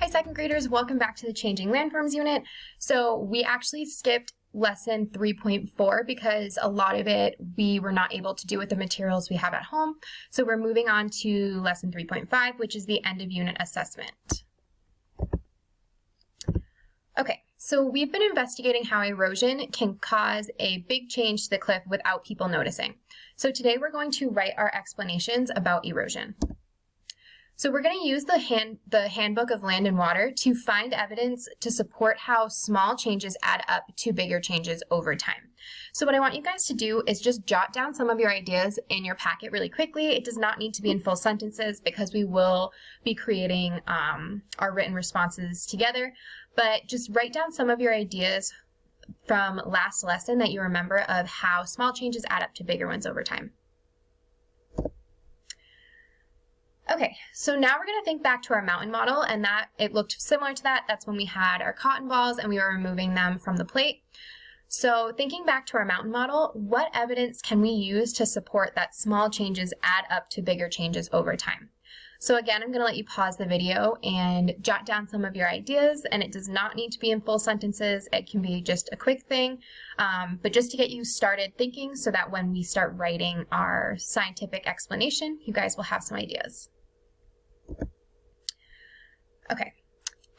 Hi second graders, welcome back to the Changing Landforms unit. So we actually skipped lesson 3.4 because a lot of it we were not able to do with the materials we have at home. So we're moving on to lesson 3.5, which is the end of unit assessment. Okay, so we've been investigating how erosion can cause a big change to the cliff without people noticing. So today we're going to write our explanations about erosion. So we're going to use the, hand, the Handbook of Land and Water to find evidence to support how small changes add up to bigger changes over time. So what I want you guys to do is just jot down some of your ideas in your packet really quickly. It does not need to be in full sentences because we will be creating um, our written responses together, but just write down some of your ideas from last lesson that you remember of how small changes add up to bigger ones over time. Okay, so now we're gonna think back to our mountain model and that it looked similar to that. That's when we had our cotton balls and we were removing them from the plate. So thinking back to our mountain model, what evidence can we use to support that small changes add up to bigger changes over time? So again, I'm gonna let you pause the video and jot down some of your ideas and it does not need to be in full sentences. It can be just a quick thing, um, but just to get you started thinking so that when we start writing our scientific explanation, you guys will have some ideas. Okay.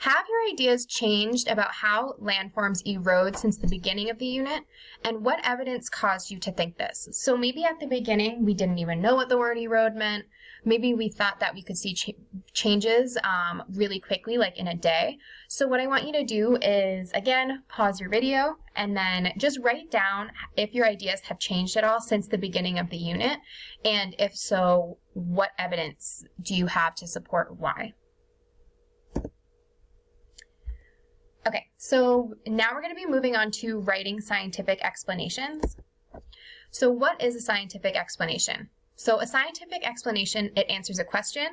Have your ideas changed about how landforms erode since the beginning of the unit? And what evidence caused you to think this? So maybe at the beginning we didn't even know what the word erode meant. Maybe we thought that we could see ch changes um, really quickly, like in a day. So what I want you to do is, again, pause your video and then just write down if your ideas have changed at all since the beginning of the unit. And if so, what evidence do you have to support why? Okay, so now we're going to be moving on to writing scientific explanations. So what is a scientific explanation? So a scientific explanation, it answers a question.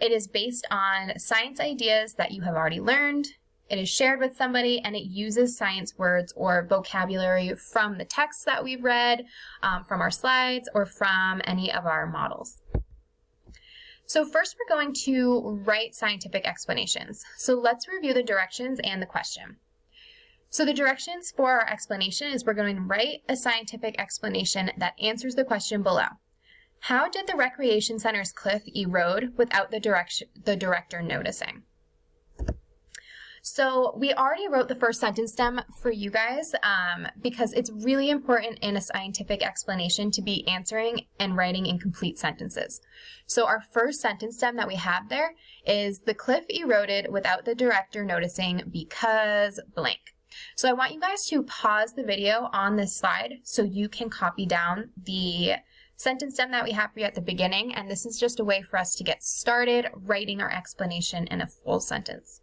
It is based on science ideas that you have already learned. It is shared with somebody and it uses science words or vocabulary from the texts that we've read, um, from our slides, or from any of our models. So first we're going to write scientific explanations. So let's review the directions and the question. So the directions for our explanation is we're going to write a scientific explanation that answers the question below. How did the recreation center's cliff erode without the, direction, the director noticing? So we already wrote the first sentence stem for you guys um, because it's really important in a scientific explanation to be answering and writing in complete sentences. So our first sentence stem that we have there is the cliff eroded without the director noticing because blank. So I want you guys to pause the video on this slide so you can copy down the sentence stem that we have for you at the beginning, and this is just a way for us to get started writing our explanation in a full sentence.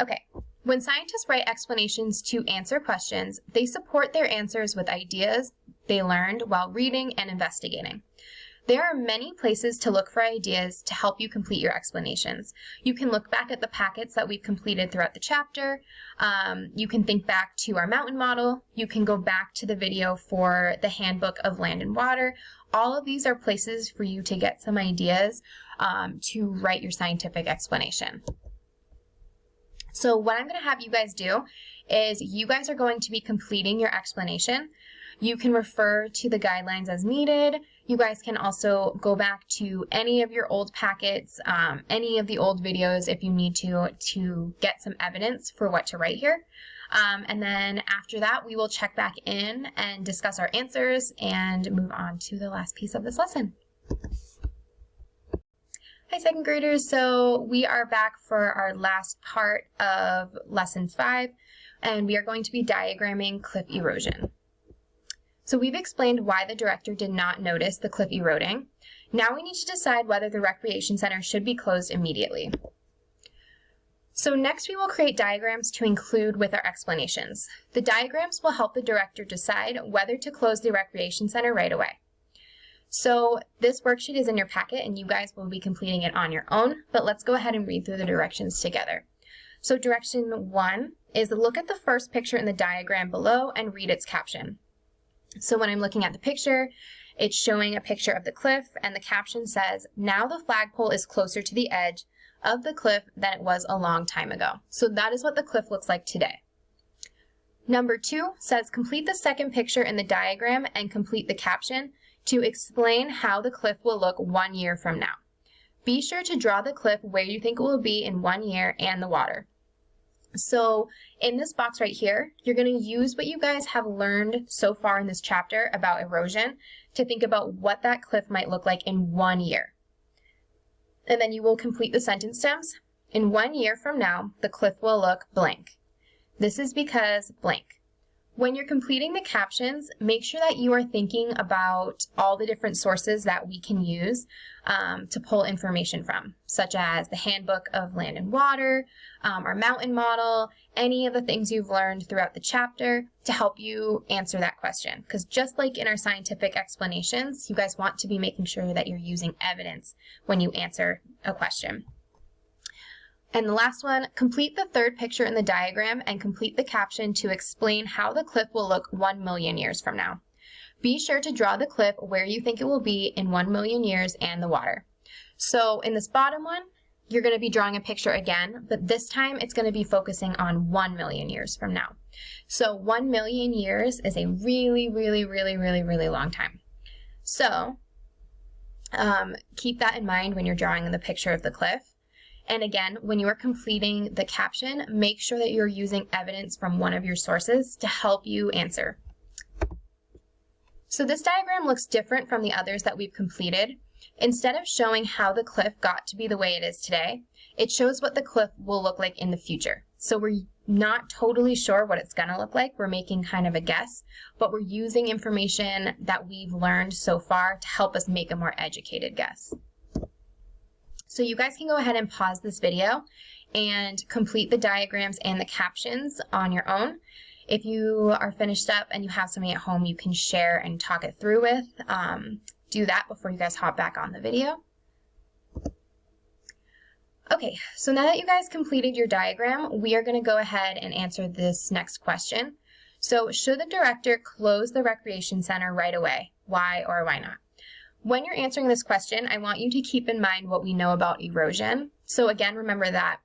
Okay, when scientists write explanations to answer questions, they support their answers with ideas they learned while reading and investigating. There are many places to look for ideas to help you complete your explanations. You can look back at the packets that we've completed throughout the chapter. Um, you can think back to our mountain model. You can go back to the video for the Handbook of Land and Water. All of these are places for you to get some ideas um, to write your scientific explanation. So what I'm going to have you guys do is you guys are going to be completing your explanation. You can refer to the guidelines as needed. You guys can also go back to any of your old packets, um, any of the old videos if you need to, to get some evidence for what to write here. Um, and then after that, we will check back in and discuss our answers and move on to the last piece of this lesson. Hi second graders, so we are back for our last part of lesson five and we are going to be diagramming cliff erosion. So we've explained why the director did not notice the cliff eroding. Now we need to decide whether the recreation center should be closed immediately. So next we will create diagrams to include with our explanations. The diagrams will help the director decide whether to close the recreation center right away. So this worksheet is in your packet and you guys will be completing it on your own, but let's go ahead and read through the directions together. So direction one is look at the first picture in the diagram below and read its caption. So when I'm looking at the picture, It's showing a picture of the cliff, and the caption says, Now the flagpole is closer to the edge of the cliff than it was a long time ago. So that is what the cliff looks like today. Number two says, Complete the second picture in the diagram and complete the caption to explain how the cliff will look one year from now. Be sure to draw the cliff where you think it will be in one year and the water. So in this box right here, you're going to use what you guys have learned so far in this chapter about erosion to think about what that cliff might look like in one year. And then you will complete the sentence stems. In one year from now, the cliff will look blank. This is because blank. When you're completing the captions, make sure that you are thinking about all the different sources that we can use um, to pull information from, such as the Handbook of Land and Water, um, our mountain model, any of the things you've learned throughout the chapter to help you answer that question. Because just like in our scientific explanations, you guys want to be making sure that you're using evidence when you answer a question. And the last one, complete the third picture in the diagram and complete the caption to explain how the cliff will look 1 million years from now. Be sure to draw the cliff where you think it will be in 1 million years and the water. So in this bottom one, you're going to be drawing a picture again, but this time it's going to be focusing on 1 million years from now. So 1 million years is a really, really, really, really, really long time. So um, keep that in mind when you're drawing the picture of the cliff. And again, when you are completing the caption, make sure that you're using evidence from one of your sources to help you answer. So this diagram looks different from the others that we've completed. Instead of showing how the cliff got to be the way it is today, it shows what the cliff will look like in the future. So we're not totally sure what it's gonna look like. We're making kind of a guess, but we're using information that we've learned so far to help us make a more educated guess. So you guys can go ahead and pause this video and complete the diagrams and the captions on your own. If you are finished up and you have somebody at home you can share and talk it through with, um, do that before you guys hop back on the video. Okay, so now that you guys completed your diagram, we are going to go ahead and answer this next question. So should the director close the recreation center right away? Why or why not? When you're answering this question, I want you to keep in mind what we know about erosion. So again, remember that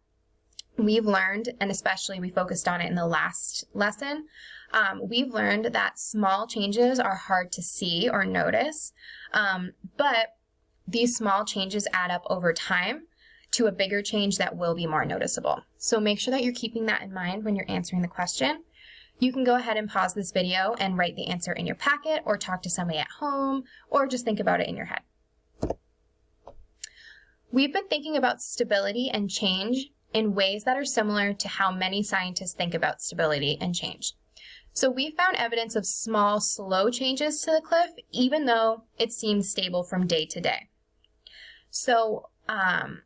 we've learned, and especially we focused on it in the last lesson, um, we've learned that small changes are hard to see or notice, um, but these small changes add up over time to a bigger change that will be more noticeable. So make sure that you're keeping that in mind when you're answering the question. You can go ahead and pause this video and write the answer in your packet or talk to somebody at home or just think about it in your head. We've been thinking about stability and change in ways that are similar to how many scientists think about stability and change. So we found evidence of small, slow changes to the cliff, even though it seems stable from day to day. So um,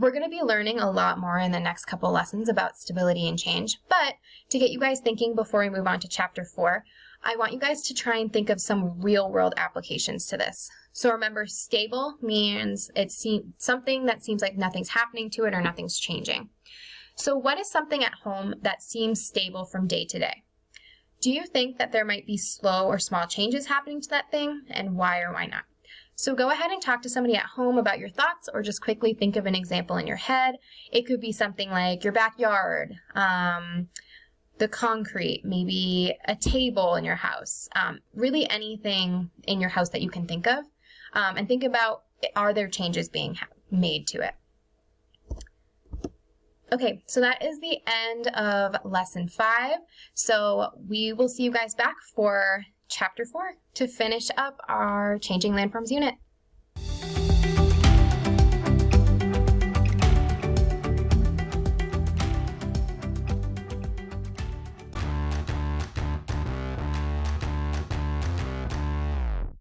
we're going to be learning a lot more in the next couple lessons about stability and change, but to get you guys thinking before we move on to chapter four, I want you guys to try and think of some real world applications to this. So remember, stable means it's something that seems like nothing's happening to it or nothing's changing. So what is something at home that seems stable from day to day? Do you think that there might be slow or small changes happening to that thing and why or why not? So go ahead and talk to somebody at home about your thoughts or just quickly think of an example in your head. It could be something like your backyard, um, the concrete, maybe a table in your house, um, really anything in your house that you can think of. Um, and think about, are there changes being made to it? Okay, so that is the end of lesson five. So we will see you guys back for chapter four to finish up our Changing Landforms unit.